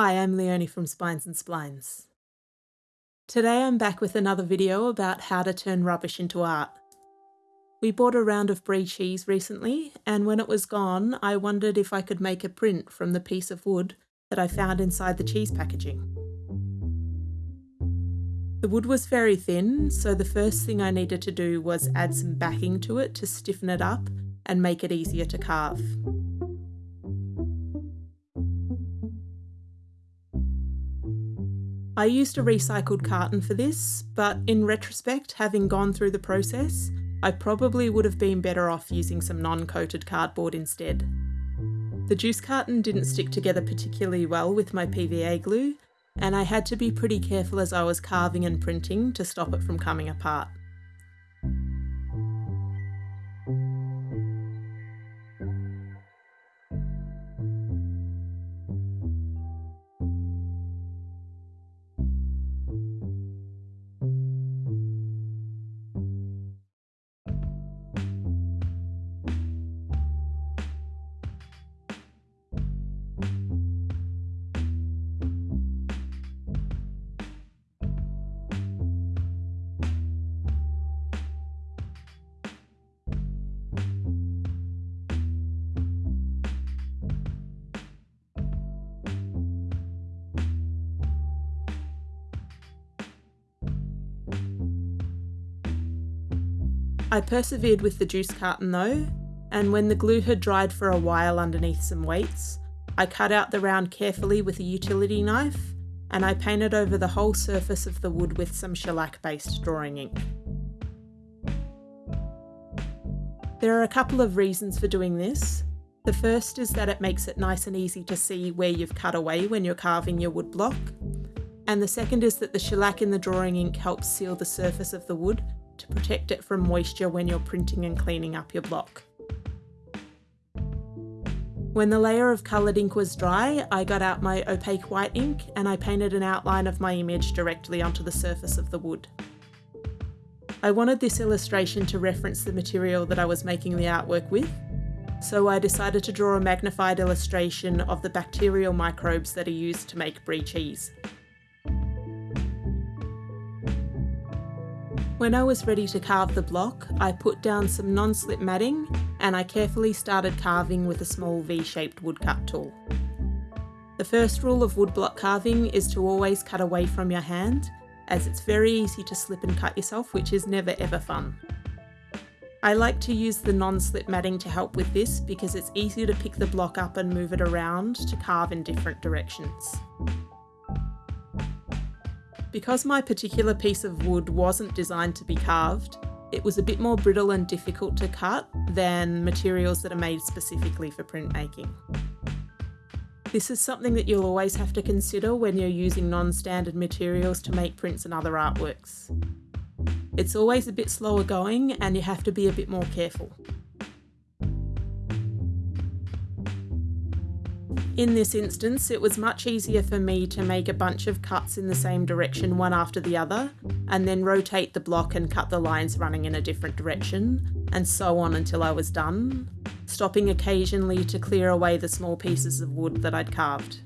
Hi, I'm Leonie from Spines and Splines. Today I'm back with another video about how to turn rubbish into art. We bought a round of brie cheese recently, and when it was gone, I wondered if I could make a print from the piece of wood that I found inside the cheese packaging. The wood was very thin, so the first thing I needed to do was add some backing to it to stiffen it up and make it easier to carve. I used a recycled carton for this, but in retrospect, having gone through the process, I probably would have been better off using some non-coated cardboard instead. The juice carton didn't stick together particularly well with my PVA glue, and I had to be pretty careful as I was carving and printing to stop it from coming apart. I persevered with the juice carton though, and when the glue had dried for a while underneath some weights, I cut out the round carefully with a utility knife and I painted over the whole surface of the wood with some shellac based drawing ink. There are a couple of reasons for doing this. The first is that it makes it nice and easy to see where you've cut away when you're carving your wood block. And the second is that the shellac in the drawing ink helps seal the surface of the wood to protect it from moisture when you're printing and cleaning up your block. When the layer of coloured ink was dry, I got out my opaque white ink and I painted an outline of my image directly onto the surface of the wood. I wanted this illustration to reference the material that I was making the artwork with, so I decided to draw a magnified illustration of the bacterial microbes that are used to make brie cheese. When I was ready to carve the block, I put down some non-slip matting and I carefully started carving with a small V-shaped woodcut tool. The first rule of woodblock carving is to always cut away from your hand, as it's very easy to slip and cut yourself, which is never ever fun. I like to use the non-slip matting to help with this because it's easier to pick the block up and move it around to carve in different directions. Because my particular piece of wood wasn't designed to be carved, it was a bit more brittle and difficult to cut than materials that are made specifically for printmaking. This is something that you'll always have to consider when you're using non-standard materials to make prints and other artworks. It's always a bit slower going and you have to be a bit more careful. In this instance, it was much easier for me to make a bunch of cuts in the same direction one after the other, and then rotate the block and cut the lines running in a different direction, and so on until I was done, stopping occasionally to clear away the small pieces of wood that I'd carved.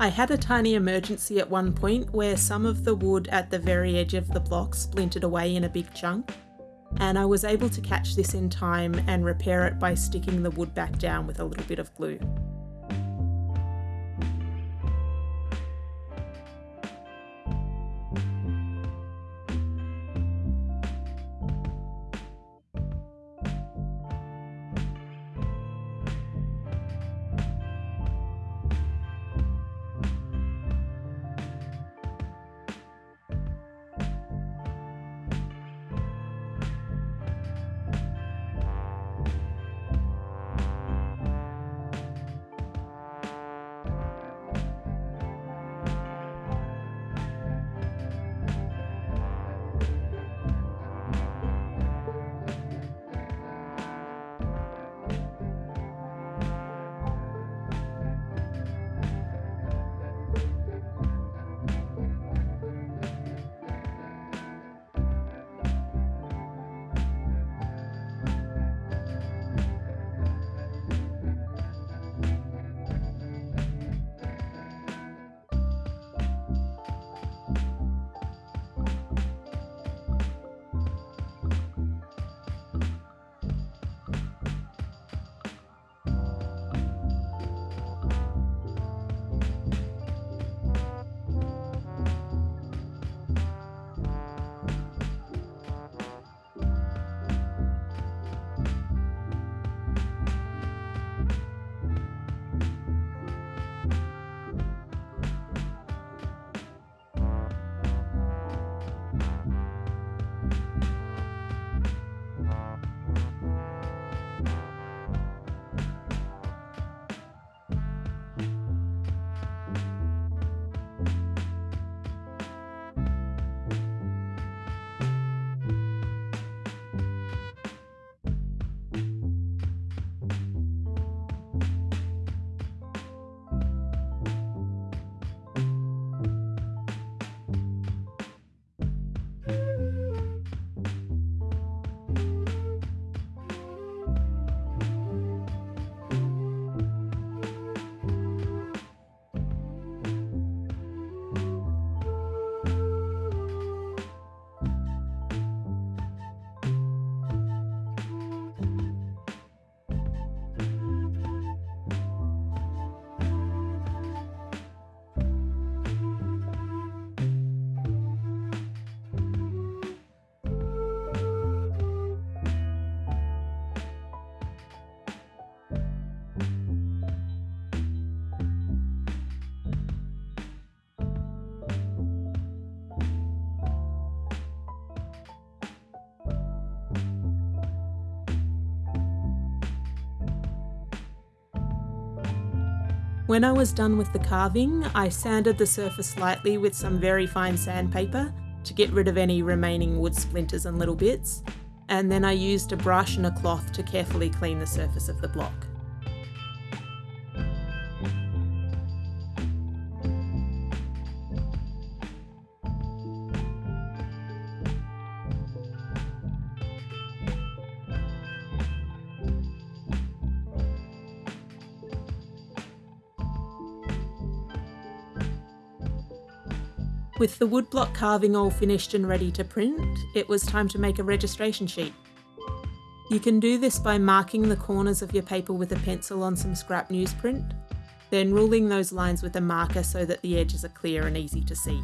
I had a tiny emergency at one point where some of the wood at the very edge of the block splintered away in a big chunk, and I was able to catch this in time and repair it by sticking the wood back down with a little bit of glue. When I was done with the carving, I sanded the surface lightly with some very fine sandpaper to get rid of any remaining wood splinters and little bits, and then I used a brush and a cloth to carefully clean the surface of the block. With the woodblock carving all finished and ready to print, it was time to make a registration sheet. You can do this by marking the corners of your paper with a pencil on some scrap newsprint, then ruling those lines with a marker so that the edges are clear and easy to see.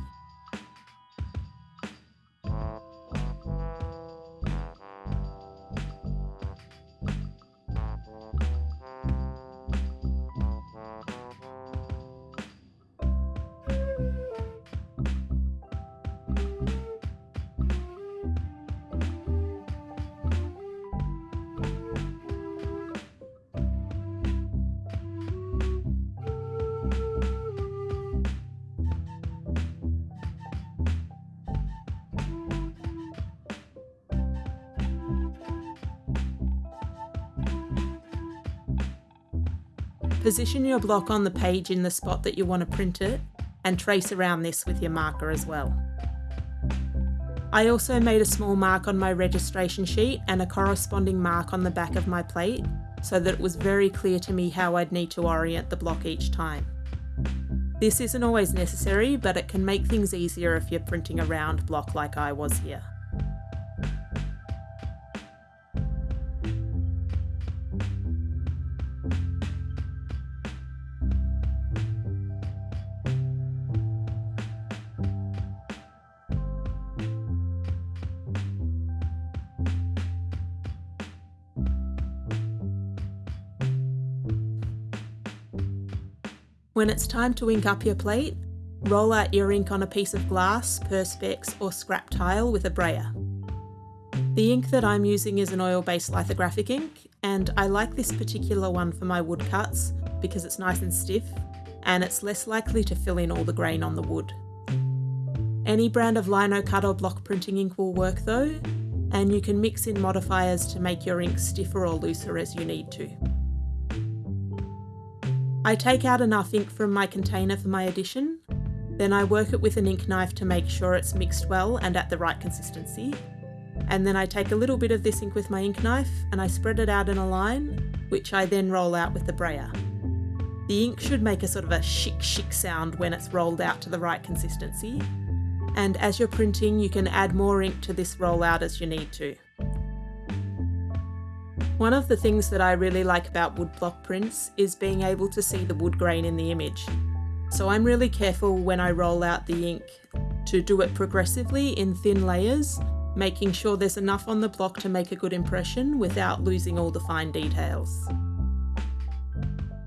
Position your block on the page in the spot that you want to print it and trace around this with your marker as well. I also made a small mark on my registration sheet and a corresponding mark on the back of my plate so that it was very clear to me how I'd need to orient the block each time. This isn't always necessary, but it can make things easier if you're printing a round block like I was here. When it's time to ink up your plate, roll out your ink on a piece of glass, perspex or scrap tile with a brayer. The ink that I'm using is an oil-based lithographic ink, and I like this particular one for my woodcuts because it's nice and stiff, and it's less likely to fill in all the grain on the wood. Any brand of lino cut or block printing ink will work though, and you can mix in modifiers to make your ink stiffer or looser as you need to. I take out enough ink from my container for my edition, then I work it with an ink knife to make sure it's mixed well and at the right consistency. And then I take a little bit of this ink with my ink knife and I spread it out in a line, which I then roll out with the brayer. The ink should make a sort of a chic chic sound when it's rolled out to the right consistency. And as you're printing, you can add more ink to this rollout as you need to. One of the things that I really like about woodblock prints is being able to see the wood grain in the image. So I'm really careful when I roll out the ink to do it progressively in thin layers, making sure there's enough on the block to make a good impression without losing all the fine details.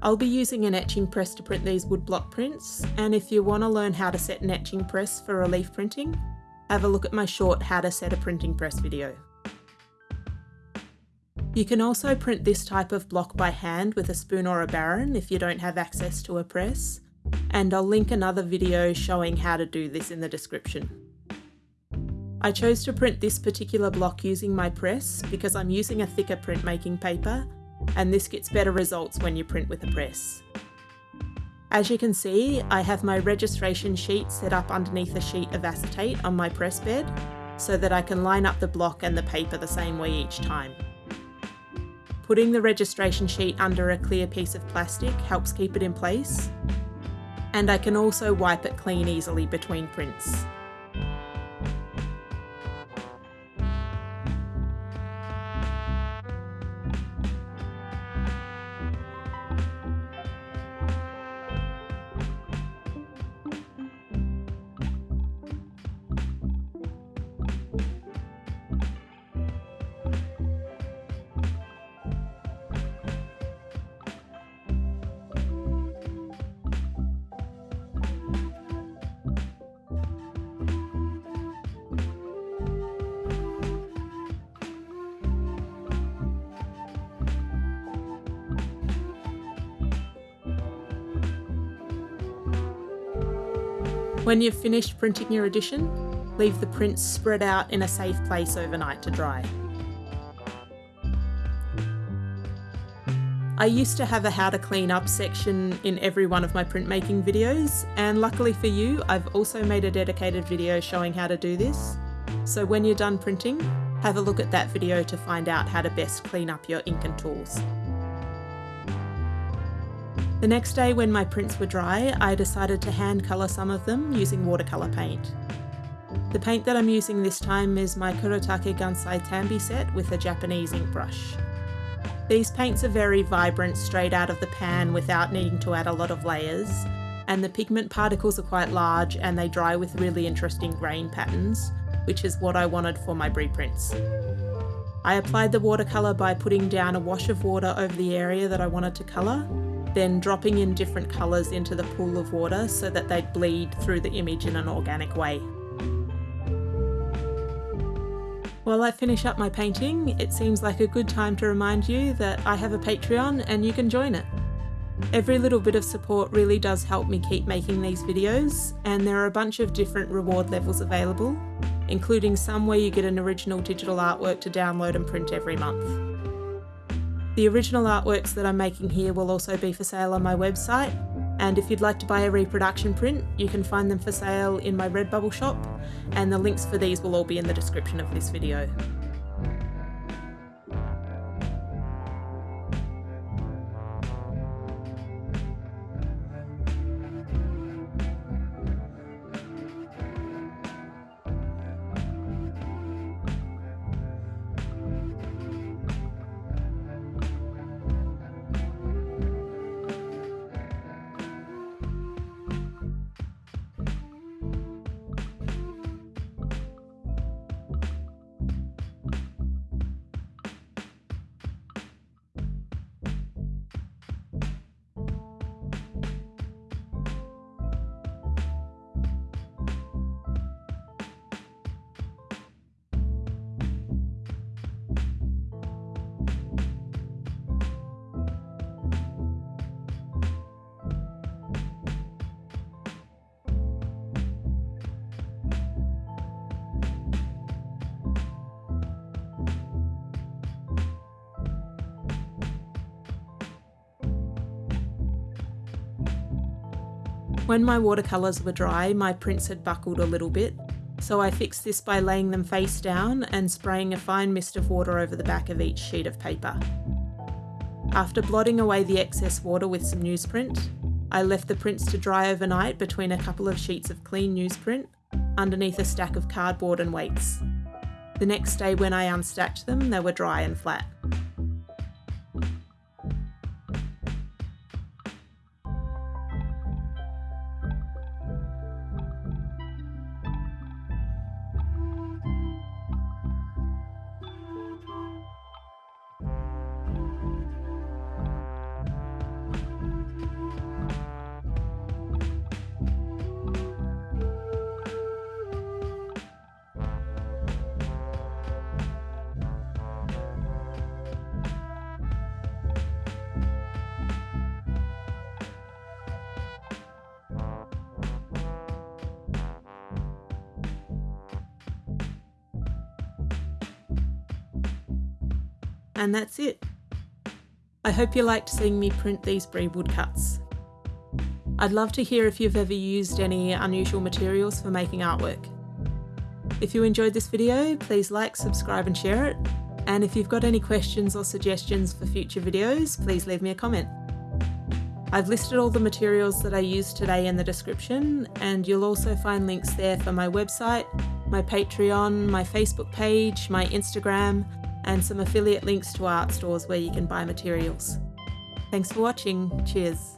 I'll be using an etching press to print these woodblock prints, and if you want to learn how to set an etching press for relief printing, have a look at my short How to Set a Printing Press video. You can also print this type of block by hand with a spoon or a baren if you don't have access to a press, and I'll link another video showing how to do this in the description. I chose to print this particular block using my press because I'm using a thicker printmaking paper and this gets better results when you print with a press. As you can see, I have my registration sheet set up underneath a sheet of acetate on my press bed so that I can line up the block and the paper the same way each time. Putting the registration sheet under a clear piece of plastic helps keep it in place, and I can also wipe it clean easily between prints. When you've finished printing your edition, leave the prints spread out in a safe place overnight to dry. I used to have a how to clean up section in every one of my printmaking videos, and luckily for you, I've also made a dedicated video showing how to do this. So when you're done printing, have a look at that video to find out how to best clean up your ink and tools. The next day when my prints were dry, I decided to hand colour some of them using watercolour paint. The paint that I'm using this time is my Kuretake Gansai Tambi set with a Japanese ink brush. These paints are very vibrant straight out of the pan without needing to add a lot of layers, and the pigment particles are quite large and they dry with really interesting grain patterns, which is what I wanted for my brie prints. I applied the watercolour by putting down a wash of water over the area that I wanted to colour, then dropping in different colours into the pool of water so that they'd bleed through the image in an organic way. While I finish up my painting, it seems like a good time to remind you that I have a Patreon and you can join it. Every little bit of support really does help me keep making these videos, and there are a bunch of different reward levels available, including some where you get an original digital artwork to download and print every month. The original artworks that I'm making here will also be for sale on my website, and if you'd like to buy a reproduction print, you can find them for sale in my Redbubble shop, and the links for these will all be in the description of this video. When my watercolours were dry, my prints had buckled a little bit, so I fixed this by laying them face down and spraying a fine mist of water over the back of each sheet of paper. After blotting away the excess water with some newsprint, I left the prints to dry overnight between a couple of sheets of clean newsprint underneath a stack of cardboard and weights. The next day when I unstacked them, they were dry and flat. And that's it. I hope you liked seeing me print these brie woodcuts. I'd love to hear if you've ever used any unusual materials for making artwork. If you enjoyed this video, please like, subscribe and share it. And if you've got any questions or suggestions for future videos, please leave me a comment. I've listed all the materials that I used today in the description, and you'll also find links there for my website, my Patreon, my Facebook page, my Instagram, and some affiliate links to art stores where you can buy materials. Thanks for watching. Cheers.